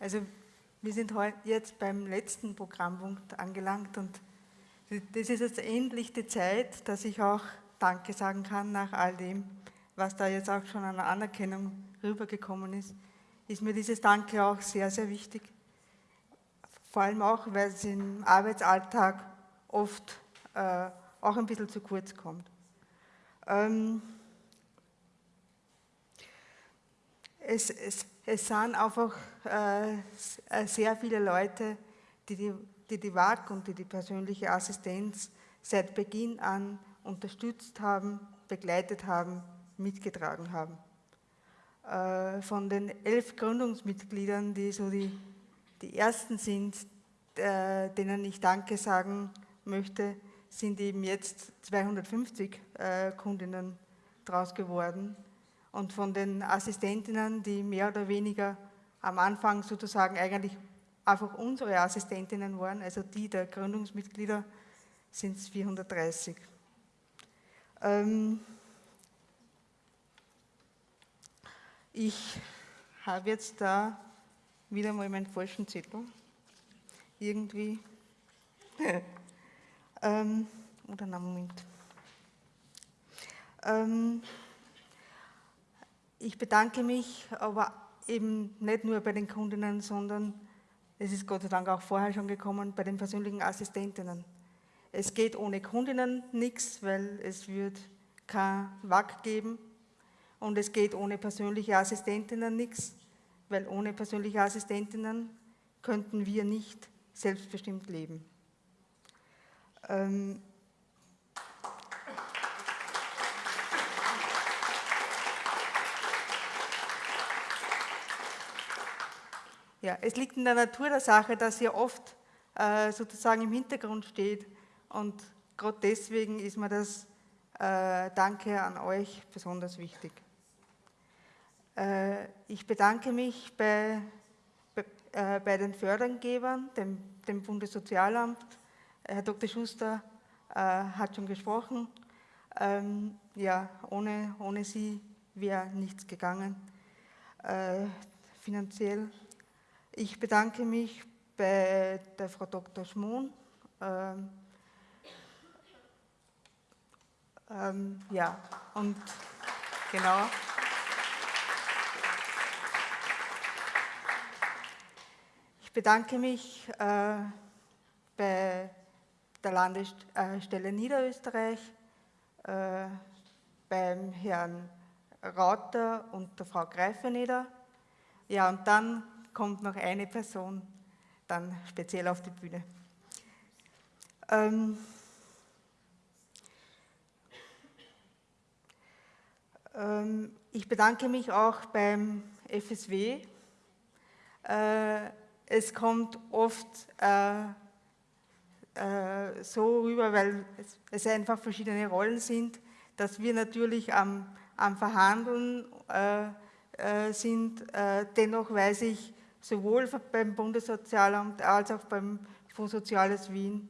Also wir sind jetzt beim letzten Programmpunkt angelangt und das ist jetzt endlich die Zeit, dass ich auch Danke sagen kann nach all dem, was da jetzt auch schon an Anerkennung rübergekommen ist, ist mir dieses Danke auch sehr, sehr wichtig. Vor allem auch, weil es im Arbeitsalltag oft äh, auch ein bisschen zu kurz kommt. Ähm, es, es, es sind einfach äh, sehr viele Leute, die die, die, die WAG und die die persönliche Assistenz seit Beginn an unterstützt haben, begleitet haben, mitgetragen haben. Äh, von den elf Gründungsmitgliedern, die so die, die ersten sind, äh, denen ich Danke sagen möchte, sind eben jetzt 250 äh, Kundinnen draus geworden. Und von den Assistentinnen, die mehr oder weniger am Anfang sozusagen eigentlich einfach unsere Assistentinnen waren, also die der Gründungsmitglieder, sind es 430. Ähm ich habe jetzt da wieder mal meinen falschen Zettel. Irgendwie. ähm, oder na Moment. Ähm, ich bedanke mich aber eben nicht nur bei den Kundinnen, sondern es ist Gott sei Dank auch vorher schon gekommen, bei den persönlichen Assistentinnen. Es geht ohne Kundinnen nichts, weil es wird kein WAC geben und es geht ohne persönliche Assistentinnen nichts, weil ohne persönliche Assistentinnen könnten wir nicht selbstbestimmt leben. Ähm ja, es liegt in der Natur der Sache, dass ihr oft äh, sozusagen im Hintergrund steht und gerade deswegen ist mir das äh, Danke an euch besonders wichtig. Äh, ich bedanke mich bei, bei, äh, bei den Fördergebern, dem, dem, Bundessozialamt. Herr Dr. Schuster äh, hat schon gesprochen. Ähm, ja, ohne, ohne sie wäre nichts gegangen, äh, finanziell. Ich bedanke mich bei der Frau Dr. Schmohn, ähm, Ähm, ja, und genau. Ich bedanke mich äh, bei der Landesstelle Niederösterreich, äh, beim Herrn Rauter und der Frau Greifeneder. Ja, und dann kommt noch eine Person dann speziell auf die Bühne. Ähm, Ähm, ich bedanke mich auch beim FSW. Äh, es kommt oft äh, äh, so rüber, weil es einfach verschiedene Rollen sind, dass wir natürlich am, am Verhandeln sind. Dennoch weiß ich sowohl beim Bundessozialamt als auch beim Fonds Soziales Wien,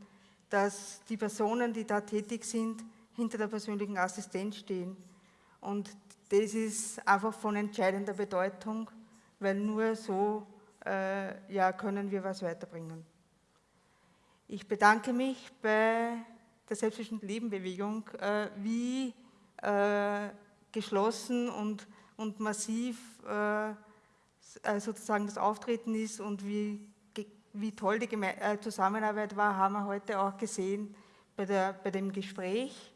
dass die Personen, die da tätig sind, hinter der persönlichen Assistenz stehen. Und das ist einfach von entscheidender Bedeutung, weil nur so äh, ja, können wir was weiterbringen. Ich bedanke mich bei der Selbstbestimmten Lebenbewegung, äh, wie äh, geschlossen und, und massiv äh, sozusagen das Auftreten ist und wie, wie toll die Geme äh, Zusammenarbeit war, haben wir heute auch gesehen bei, der, bei dem Gespräch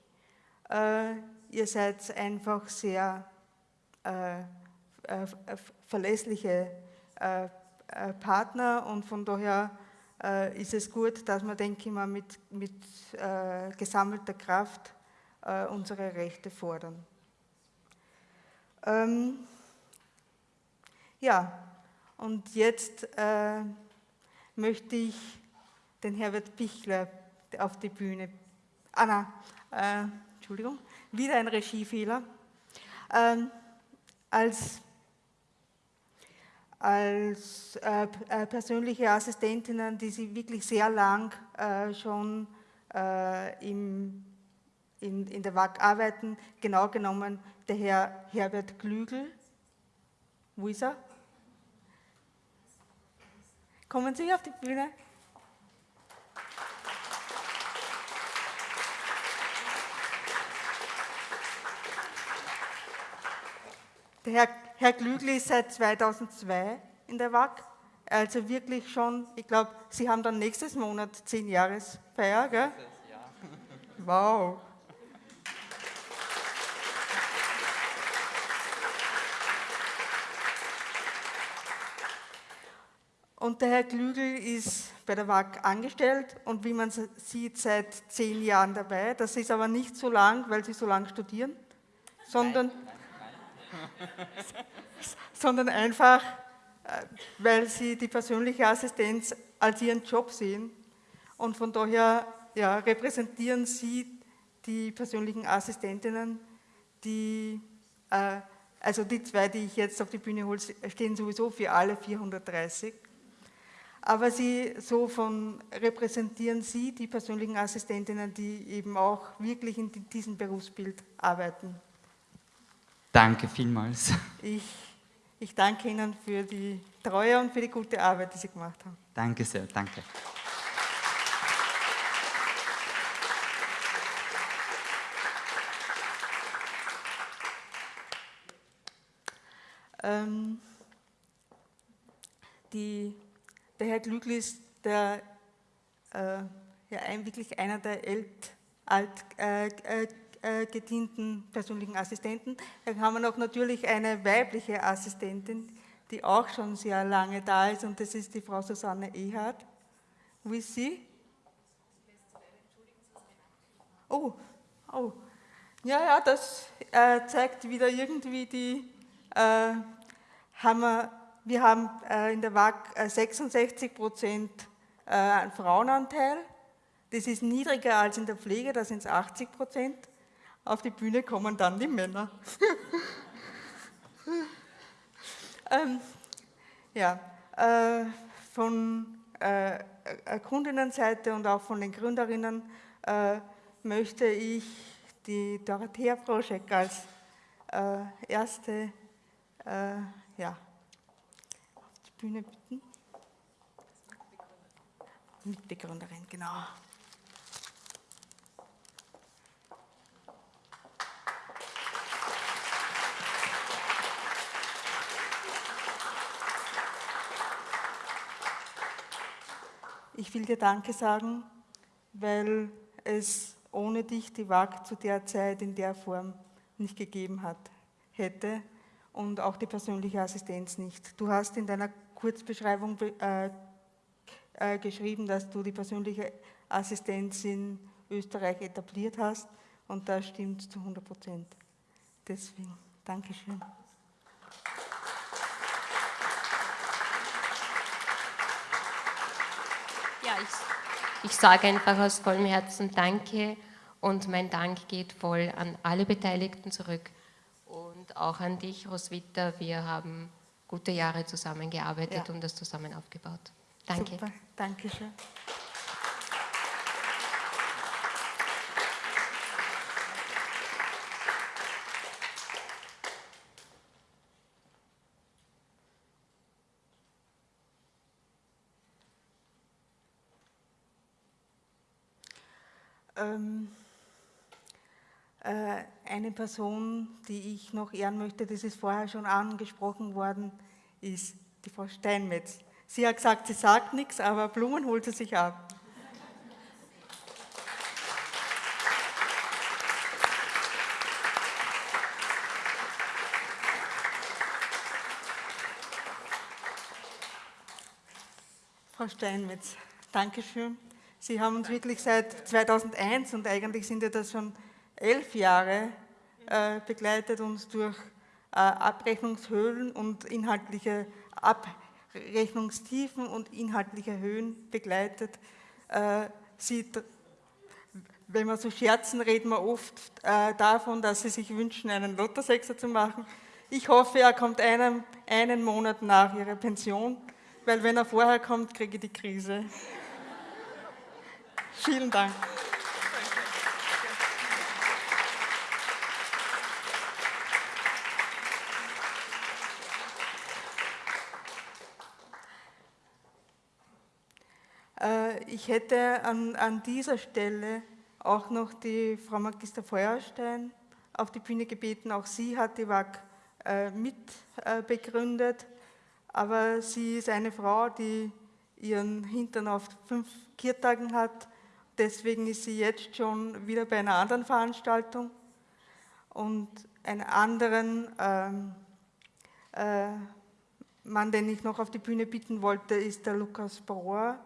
ihr seid einfach sehr äh, äh, verlässliche äh, äh, Partner und von daher äh, ist es gut, dass wir, denke ich mal, mit, mit äh, gesammelter Kraft unsere Rechte fordern. Ähm, ja, und jetzt möchte ich den Herbert Pichler auf die Bühne. Anna, Entschuldigung wieder ein Regiefehler, ähm, als, als äh, äh, persönliche Assistentinnen, die sie wirklich sehr lang äh, schon äh, im, in, in der WAG arbeiten, genau genommen der Herr Herbert Klügel, wo ist er? Kommen Sie auf die Bühne. Der Herr, Herr Glügli ist seit 2002 in der WAG, also wirklich schon, ich glaube, Sie haben dann nächstes Monat 10 Jahresfeier, gell? Wow. Der Herr Klügel ist bei der WAG angestellt und wie man sieht, seit zehn Jahren dabei. Das ist aber nicht so lang, weil sie so lang studieren, sondern, sondern einfach, äh, weil sie die persönliche Assistenz als ihren Job sehen. Und von daher ja, repräsentieren sie die persönlichen Assistentinnen, die, äh, also die zwei, die ich jetzt auf die Bühne hole, stehen sowieso für alle 430 aber sie so von repräsentieren Sie die persönlichen Assistentinnen, die eben auch wirklich in diesem Berufsbild arbeiten. Danke vielmals. Ich, ich danke Ihnen für die Treue und für die gute Arbeit, die Sie gemacht haben. Danke sehr, danke. Ähm, die der Herr Glückli ist der, äh, ja, wirklich einer der ältest alt äh, äh, äh, gedienten persönlichen Assistenten. Dann haben wir noch natürlich eine weibliche Assistentin, die auch schon sehr lange da ist und das ist die Frau Susanne Ehart. Wo ist sie? Oh, oh. Ja, ja, das äh, zeigt wieder irgendwie die, äh, haben wir haben äh, in der WAG 66 äh, Prozent äh, Frauenanteil. Das ist niedriger als in der Pflege, da sind es 80 Prozent. Auf die Bühne kommen dann die Männer. ähm, ja, äh, von äh, Kundinnenseite und auch von den Gründerinnen äh, möchte ich die Dorothea Proschek als erste ja, Bühne bitten. Mitbegründerin, genau. Ich will dir Danke sagen, weil es ohne dich die WAG zu der Zeit in der Form nicht gegeben hat, hätte und auch die persönliche Assistenz nicht. Du hast in deiner Kurzbeschreibung äh, äh, geschrieben, dass du die persönliche Assistenz in Österreich etabliert hast und das stimmt zu 100 Prozent. Deswegen, Dankeschön. Ja, ich, ich sage einfach aus vollem Herzen Danke und mein Dank geht voll an alle Beteiligten zurück und auch an dich, Roswitha. Wir haben gute Jahre zusammengearbeitet ja. und das zusammen aufgebaut. Danke. Super, danke schön. Ähm, äh, eine Person, die ich noch ehren möchte, das ist vorher schon angesprochen worden, ist die Frau Steinmetz. Sie hat gesagt, sie sagt nichts, aber Blumen holt sie sich ab. Frau Steinmetz, Dankeschön. Sie haben uns wirklich seit 2001 und eigentlich sind ja das schon elf Jahre äh, begleitet uns durch äh, Abrechnungshöhlen und inhaltliche Abrechnungstiefen und inhaltliche Höhen begleitet. Äh, sie, wenn wir so scherzen, reden wir oft äh, davon, dass sie sich wünschen, einen Lottosechser zu machen. Ich hoffe, er kommt einen, einen Monat nach ihrer Pension, weil wenn er vorher kommt, kriege ich die Krise. Vielen Dank. Ich hätte an, an dieser Stelle auch noch die Frau Magister Feuerstein auf die Bühne gebeten. Auch sie hat die WAG äh, mit äh, aber sie ist eine Frau, die ihren Hintern auf fünf Kirtagen hat. Deswegen ist sie jetzt schon wieder bei einer anderen Veranstaltung. Und einen anderen ähm, äh, Mann, den ich noch auf die Bühne bitten wollte, ist der Lukas Bauer.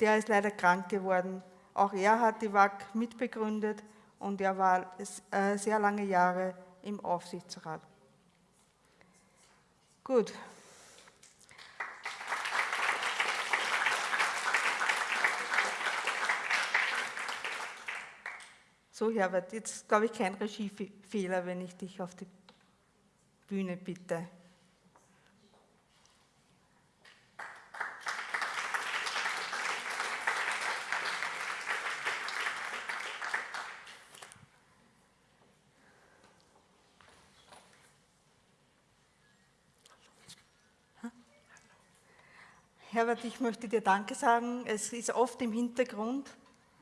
Der ist leider krank geworden. Auch er hat die WAG mitbegründet und er war äh, sehr lange Jahre im Aufsichtsrat. Gut. So, Herbert, jetzt glaube ich kein Regiefehler, wenn ich dich auf die Bühne bitte. Herbert, ich möchte dir Danke sagen. Es ist oft im Hintergrund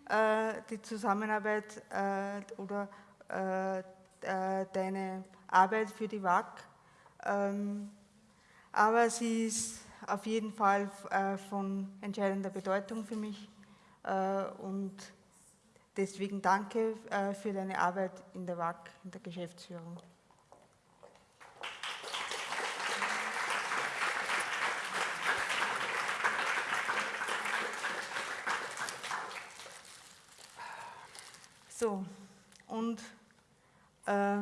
äh, die Zusammenarbeit äh, oder äh, äh deine Arbeit für die WAG. Ähm, aber sie ist auf jeden Fall äh, von entscheidender Bedeutung für mich äh, und deswegen danke für deine Arbeit in der WAG, in der Geschäftsführung. So, und äh,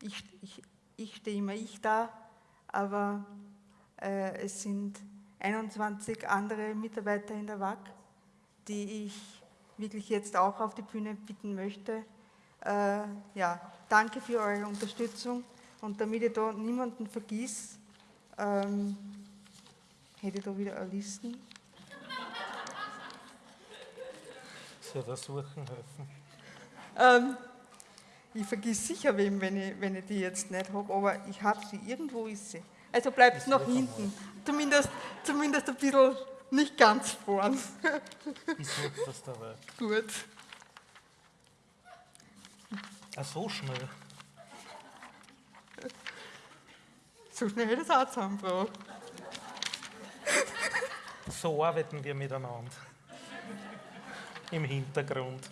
ich, ich, ich stehe immer ich da, aber äh, es sind 21 andere Mitarbeiter in der WAG, die ich wirklich jetzt auch auf die Bühne bitten möchte. Äh, ja, danke für eure Unterstützung und damit ich da niemanden vergisst, ähm, hätte ich da wieder eine Listen. Soll das suchen helfen? Ähm, ich vergiss sicher wem, wenn ich, wenn ich die jetzt nicht habe, aber ich habe sie, irgendwo ist sie. Also bleibt es nach hinten, zumindest, zumindest ein bisschen nicht ganz vorn. Ich suche das dabei. Gut. Ach, so schnell. So schnell hätte es auch zusammengebracht. So arbeiten wir miteinander. Im Hintergrund.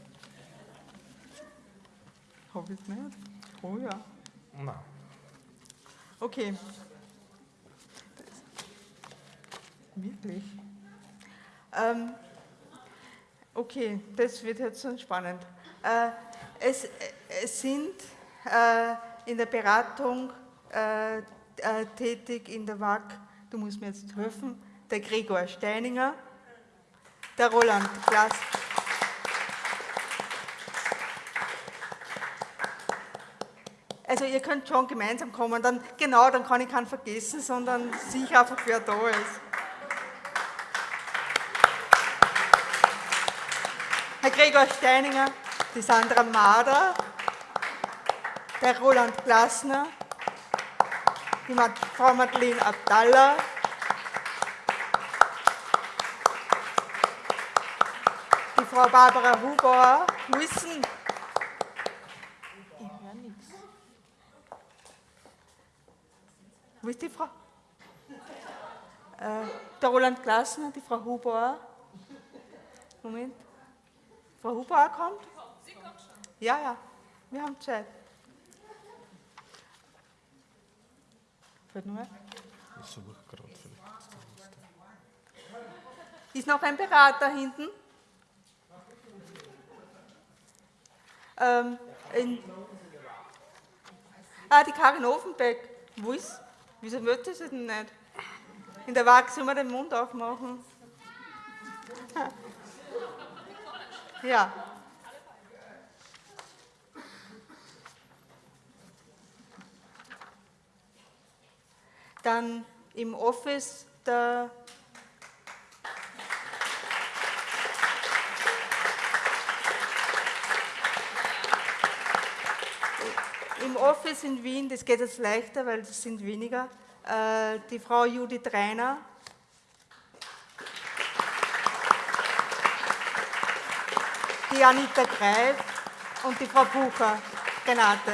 Habe ich nicht? Oh ja. Nein. Okay. Wirklich? Ähm, okay, das wird jetzt so spannend. Äh, es, es, sind äh, in der Beratung äh, äh tätig in der WAG, du musst mir jetzt helfen, der Gregor Steininger, der Roland Glas. Also ihr könnt schon gemeinsam kommen, dann genau, dann kann ich keinen vergessen, sondern sicher einfach, wer da ist. Herr Gregor Steininger, die Sandra Mader, der Roland Glasner, die Frau Madeleine Abdallah, die Frau Barbara Hubauer, Wissen, Wo ist die Frau? Äh, der Roland Glasner, die Frau Hubauer. Moment. Frau Hubauer kommt? Sie kommt schon. Ja, ja, wir haben Zeit. Fällt nur Ich suche gerade vielleicht. Ist noch ein Berater hinten? Ähm, in, ah, die Karin Offenbeck. Wo ist Wieso möchte sie denn nicht? In der Waage soll man den Mund aufmachen. Ja. Dann im Office der im Office in Wien, das geht jetzt leichter, weil es sind weniger, äh, die Frau Judith Reiner. die Anita Greif und die Frau Bucher, Renate.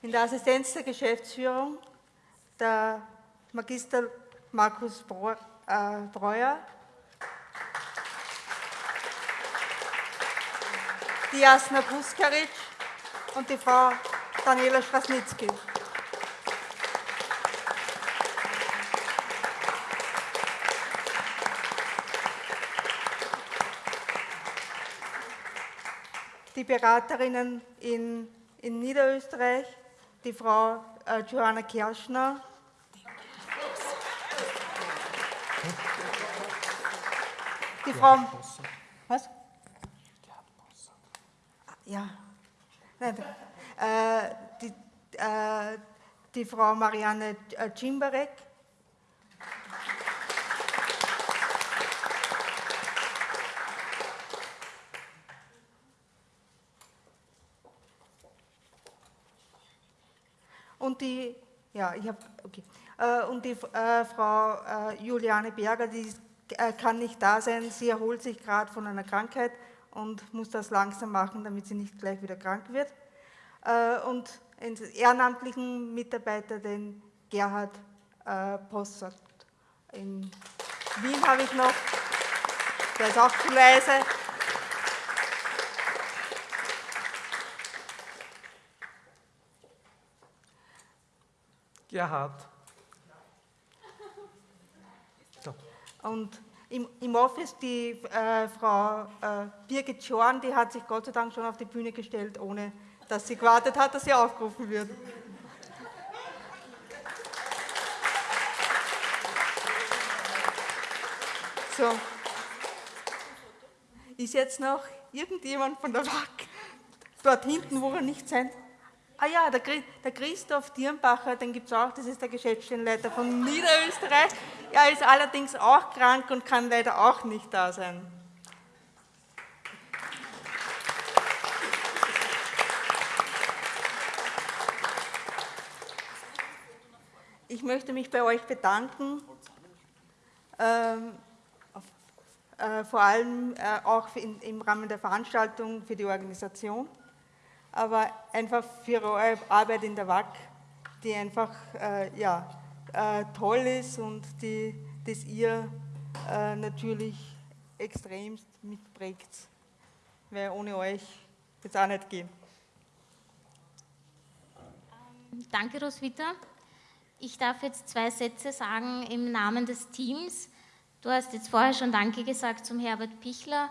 In der Assistenz der Geschäftsführung der Magister Markus äh, Breuer, die Jasna Puskaric und die Frau Daniela Strasnitzky. Die Beraterinnen in, in Niederösterreich, die Frau äh, Johanna Kerschner, die Frau. Was? Ja. Nein, äh, die, äh, die Frau Marianne Cimbarek. Und die, ja, ich habe, okay. Äh, und die äh, Frau äh, Juliane Berger, die äh, kann nicht da sein, sie erholt sich gerade von einer Krankheit und muss das langsam machen, damit sie nicht gleich wieder krank wird. Äh, und einen ehrenamtlichen Mitarbeiter, den Gerhard äh, Possert. In Wien habe ich noch, der ist auch zu leise. Gerhard. So. Und im, im Office die äh, Frau äh, Birgit Schorn, die hat sich Gott sei Dank schon auf die Bühne gestellt, ohne dass sie gewartet hat, dass sie aufgerufen wird. So. Ist jetzt noch irgendjemand von der WAC dort hinten, wo er nicht sein Ah ja, der, Christoph Dirnbacher, den gibt es auch, das ist der Geschäftsstellenleiter von Niederösterreich. Er ist allerdings auch krank und kann leider auch nicht da sein. Ich möchte mich bei euch bedanken, ähm, äh, vor allem äh, auch im Rahmen der Veranstaltung für die Organisation aber einfach für eure Arbeit in der WAC, die einfach äh, ja, äh, toll ist und die das ihr äh, natürlich extremst mitprägt, weil ohne euch wird es auch nicht gehen. Ähm, danke, Roswitha. Ich darf jetzt zwei Sätze sagen im Namen des Teams. Du hast jetzt vorher schon Danke gesagt zum Herbert Pichler.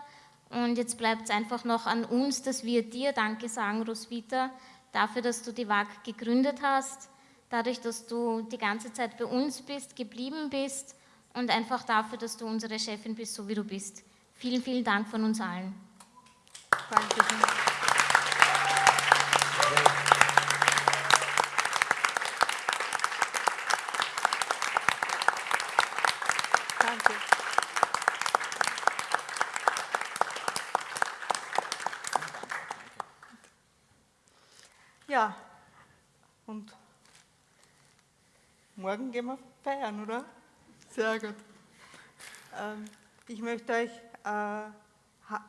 Und jetzt bleibt es einfach noch an uns, dass wir dir Danke sagen, Roswitha, dafür, dass du die WAG gegründet hast, dadurch, dass du die ganze Zeit bei uns bist, geblieben bist und einfach dafür, dass du unsere Chefin bist, so wie du bist. Vielen, vielen Dank von uns allen. Danke. Ja, und morgen gehen wir feiern, oder? Sehr gut. Ähm, ich möchte euch äh,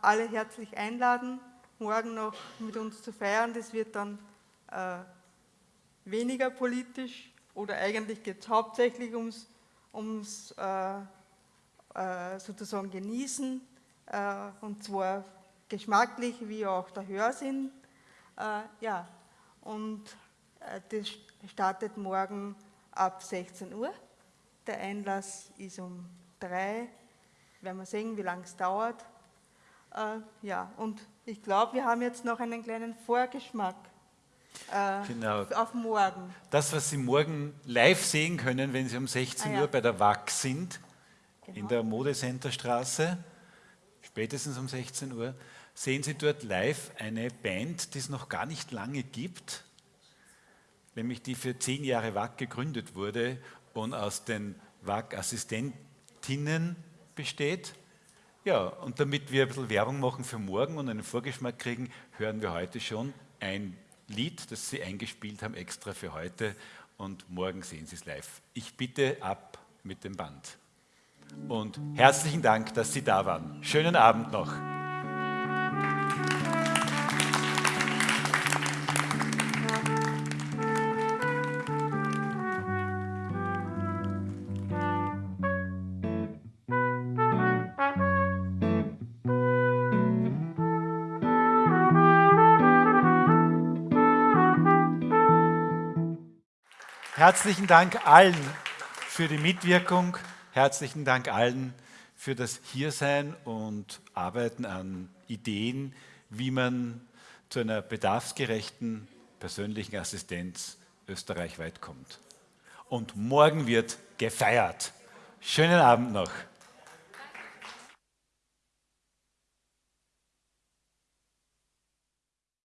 alle herzlich einladen, morgen noch mit uns zu feiern. Das wird dann äh, weniger politisch oder eigentlich geht es hauptsächlich ums, ums äh, sozusagen Genießen und zwar geschmacklich wie auch der Hörsinn. ja, und das startet morgen ab 16 Uhr. Der Einlass ist um drei. Werden wir sehen, wie lange es dauert. Äh, ja, und ich glaube, wir haben jetzt noch einen kleinen Vorgeschmack äh, genau. auf morgen. Das, was Sie morgen live sehen können, wenn Sie um 16 ah, ja. Uhr bei der WAC sind, genau. in der Modecenterstraße, spätestens um 16 Uhr, sehen Sie dort live eine Band, die es noch gar nicht lange gibt, nämlich die für zehn Jahre WAC gegründet wurde und aus den WAC-Assistentinnen besteht. Ja, und damit wir ein bisschen Werbung machen für morgen und einen Vorgeschmack kriegen, hören wir heute schon ein Lied, das Sie eingespielt haben, extra für heute und morgen sehen Sie es live. Ich bitte ab mit dem Band. Und herzlichen Dank, dass Sie da waren. Schönen Abend noch. Herzlichen Dank allen für die Mitwirkung. Herzlichen Dank allen für das Hiersein und Arbeiten an Ideen, wie man zu einer bedarfsgerechten persönlichen Assistenz österreichweit kommt. Und morgen wird gefeiert. Schönen Abend noch.